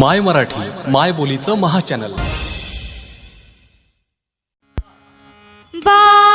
माय मराठी माय बोलीचं महाचॅनल चॅनल.